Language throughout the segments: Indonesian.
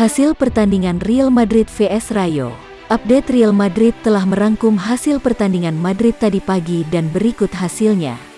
Hasil pertandingan Real Madrid vs Rayo. Update Real Madrid telah merangkum hasil pertandingan Madrid tadi pagi dan berikut hasilnya.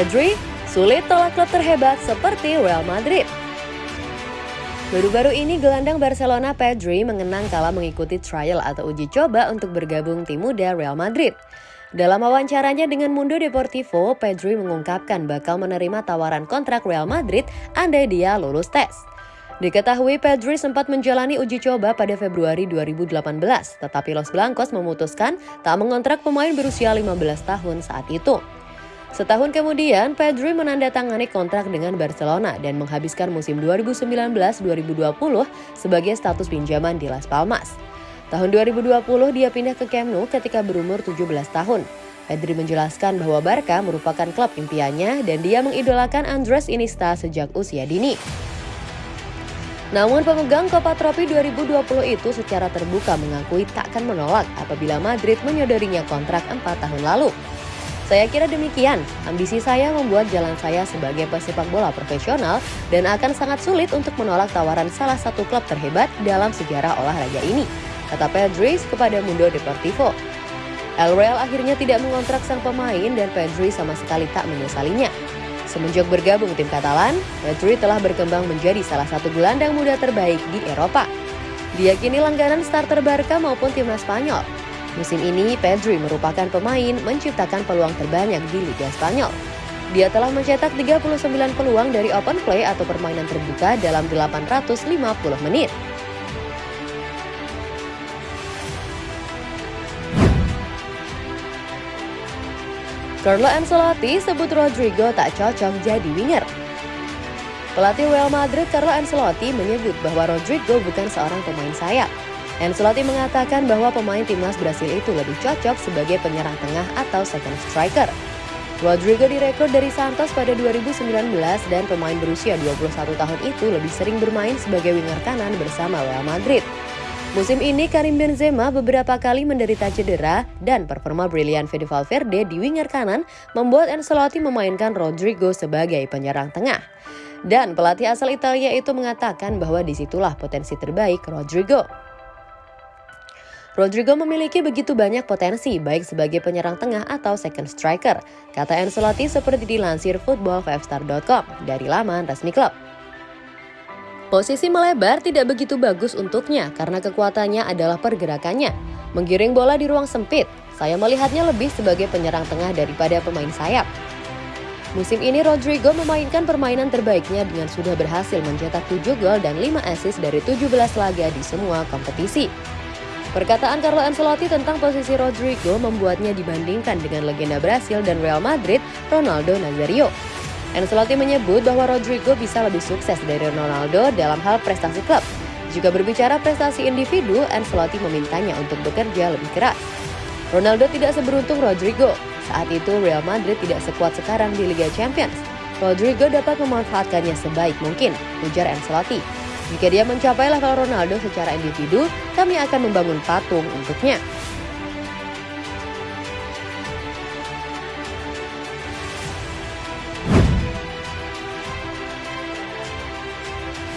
Pedri sulit tolak klub terhebat seperti Real Madrid. Baru-baru ini gelandang Barcelona Pedri mengenang kala mengikuti trial atau uji coba untuk bergabung tim muda Real Madrid. Dalam wawancaranya dengan Mundo Deportivo, Pedri mengungkapkan bakal menerima tawaran kontrak Real Madrid andai dia lulus tes. Diketahui Pedri sempat menjalani uji coba pada Februari 2018, tetapi Los Blancos memutuskan tak mengontrak pemain berusia 15 tahun saat itu. Setahun kemudian, Pedri menandatangani kontrak dengan Barcelona dan menghabiskan musim 2019-2020 sebagai status pinjaman di Las Palmas. Tahun 2020 dia pindah ke Camp Nou ketika berumur 17 tahun. Pedri menjelaskan bahwa Barca merupakan klub impiannya dan dia mengidolakan Andres Iniesta sejak usia dini. Namun pemegang Copa Trophy 2020 itu secara terbuka mengakui takkan menolak apabila Madrid menyodorinya kontrak 4 tahun lalu. Saya kira demikian, ambisi saya membuat jalan saya sebagai pesepak bola profesional dan akan sangat sulit untuk menolak tawaran salah satu klub terhebat dalam sejarah olahraga ini, kata Pedri kepada Mundo Deportivo. El Real akhirnya tidak mengontrak sang pemain dan Pedri sama sekali tak menyesalinya. Semenjak bergabung tim Katalan, Pedri telah berkembang menjadi salah satu gelandang muda terbaik di Eropa. Dia kini langganan starter Barca maupun timnas Spanyol. Musim ini, Pedri merupakan pemain menciptakan peluang terbanyak di Liga Spanyol. Dia telah mencetak 39 peluang dari open play atau permainan terbuka dalam 850 menit. Carlo Ancelotti sebut Rodrigo tak cocok jadi winger. Pelatih Real Madrid Carlo Ancelotti menyebut bahwa Rodrigo bukan seorang pemain sayap. Ancelotti mengatakan bahwa pemain timnas Brasil itu lebih cocok sebagai penyerang tengah atau second striker. Rodrigo direkrut dari Santos pada 2019 dan pemain berusia 21 tahun itu lebih sering bermain sebagai winger kanan bersama Real Madrid. Musim ini Karim Benzema beberapa kali menderita cedera dan performa brilian Fede Valverde di winger kanan membuat Ancelotti memainkan Rodrigo sebagai penyerang tengah. Dan pelatih asal Italia itu mengatakan bahwa di situlah potensi terbaik Rodrigo. Rodrigo memiliki begitu banyak potensi baik sebagai penyerang tengah atau second striker, kata Ancelotti seperti dilansir football5star.com dari laman resmi klub. Posisi melebar tidak begitu bagus untuknya karena kekuatannya adalah pergerakannya. Menggiring bola di ruang sempit, saya melihatnya lebih sebagai penyerang tengah daripada pemain sayap. Musim ini Rodrigo memainkan permainan terbaiknya dengan sudah berhasil mencetak 7 gol dan 5 assist dari 17 laga di semua kompetisi. Perkataan Carlo Ancelotti tentang posisi Rodrigo membuatnya dibandingkan dengan legenda Brasil dan Real Madrid, Ronaldo Nazario. Ancelotti menyebut bahwa Rodrigo bisa lebih sukses dari Ronaldo dalam hal prestasi klub. Jika berbicara prestasi individu, Ancelotti memintanya untuk bekerja lebih keras. Ronaldo tidak seberuntung Rodrigo. Saat itu Real Madrid tidak sekuat sekarang di Liga Champions. Rodrigo dapat memanfaatkannya sebaik mungkin, ujar Ancelotti. Jika dia mencapai level Ronaldo secara individu, kami akan membangun patung untuknya.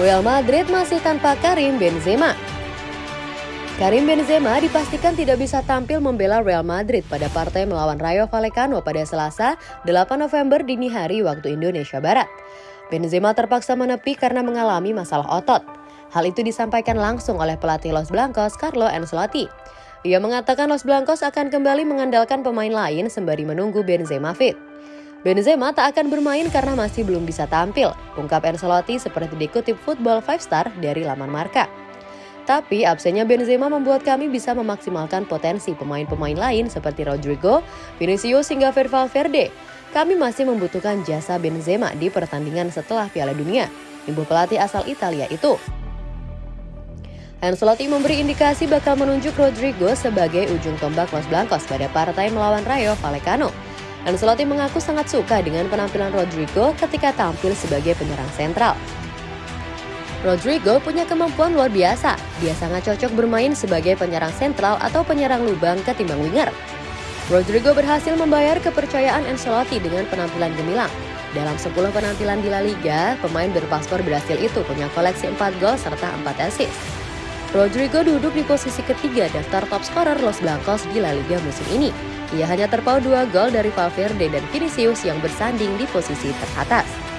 Real Madrid masih tanpa Karim Benzema. Karim Benzema dipastikan tidak bisa tampil membela Real Madrid pada partai melawan Rayo Vallecano pada Selasa, 8 November dini hari waktu Indonesia Barat. Benzema terpaksa menepi karena mengalami masalah otot. Hal itu disampaikan langsung oleh pelatih Los Blancos, Carlo Ancelotti. Ia mengatakan Los Blancos akan kembali mengandalkan pemain lain sembari menunggu Benzema fit. Benzema tak akan bermain karena masih belum bisa tampil, ungkap Ancelotti seperti dikutip Football Five Star dari laman Marka. Tapi absennya Benzema membuat kami bisa memaksimalkan potensi pemain-pemain lain seperti Rodrigo, Vinicius hingga Valverde. Kami masih membutuhkan jasa Benzema di pertandingan setelah Piala Dunia. Ibu pelatih asal Italia itu. Ancelotti memberi indikasi bakal menunjuk Rodrigo sebagai ujung tombak Los Blancos pada partai melawan Rayo Vallecano. Ancelotti mengaku sangat suka dengan penampilan Rodrigo ketika tampil sebagai penyerang sentral. Rodrigo punya kemampuan luar biasa. Dia sangat cocok bermain sebagai penyerang sentral atau penyerang lubang ketimbang winger. Rodrigo berhasil membayar kepercayaan Ancelotti dengan penampilan gemilang. Dalam 10 penampilan di La Liga, pemain berpaspor Brasil itu punya koleksi 4 gol serta 4 assist. Rodrigo duduk di posisi ketiga daftar top scorer Los Blancos di La Liga musim ini. Ia hanya terpaut dua gol dari Valverde dan Vinicius yang bersanding di posisi teratas.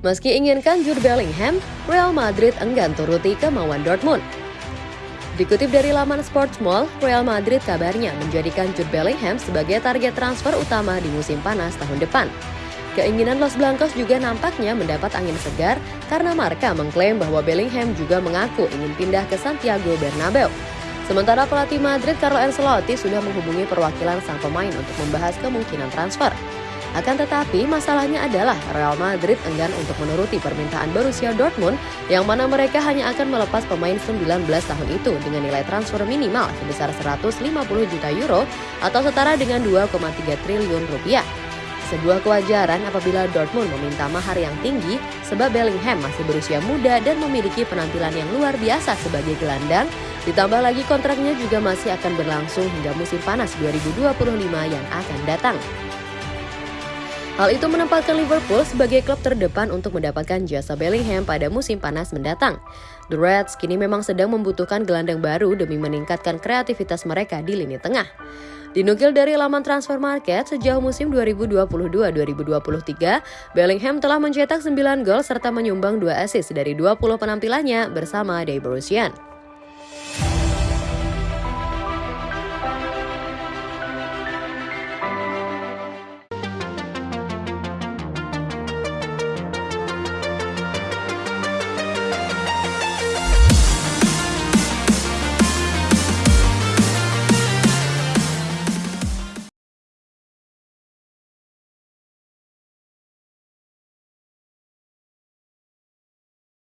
Meski inginkan Jude Bellingham, Real Madrid enggan turuti kemauan Dortmund. Dikutip dari laman Sports Mall, Real Madrid kabarnya menjadikan Jude Bellingham sebagai target transfer utama di musim panas tahun depan. Keinginan Los Blancos juga nampaknya mendapat angin segar karena Marka mengklaim bahwa Bellingham juga mengaku ingin pindah ke Santiago Bernabeu. Sementara pelatih Madrid Carlo Ancelotti sudah menghubungi perwakilan sang pemain untuk membahas kemungkinan transfer. Akan tetapi, masalahnya adalah Real Madrid enggan untuk menuruti permintaan Borussia Dortmund yang mana mereka hanya akan melepas pemain 19 tahun itu dengan nilai transfer minimal sebesar 150 juta euro atau setara dengan 2,3 triliun rupiah. Sebuah kewajaran apabila Dortmund meminta mahar yang tinggi sebab Bellingham masih berusia muda dan memiliki penampilan yang luar biasa sebagai gelandang, ditambah lagi kontraknya juga masih akan berlangsung hingga musim panas 2025 yang akan datang. Hal itu menempatkan Liverpool sebagai klub terdepan untuk mendapatkan jasa Bellingham pada musim panas mendatang. The Reds kini memang sedang membutuhkan gelandang baru demi meningkatkan kreativitas mereka di lini tengah. Dinukil dari laman transfer market, sejauh musim 2022-2023, Bellingham telah mencetak 9 gol serta menyumbang 2 assist dari 20 penampilannya bersama Dave Borussia.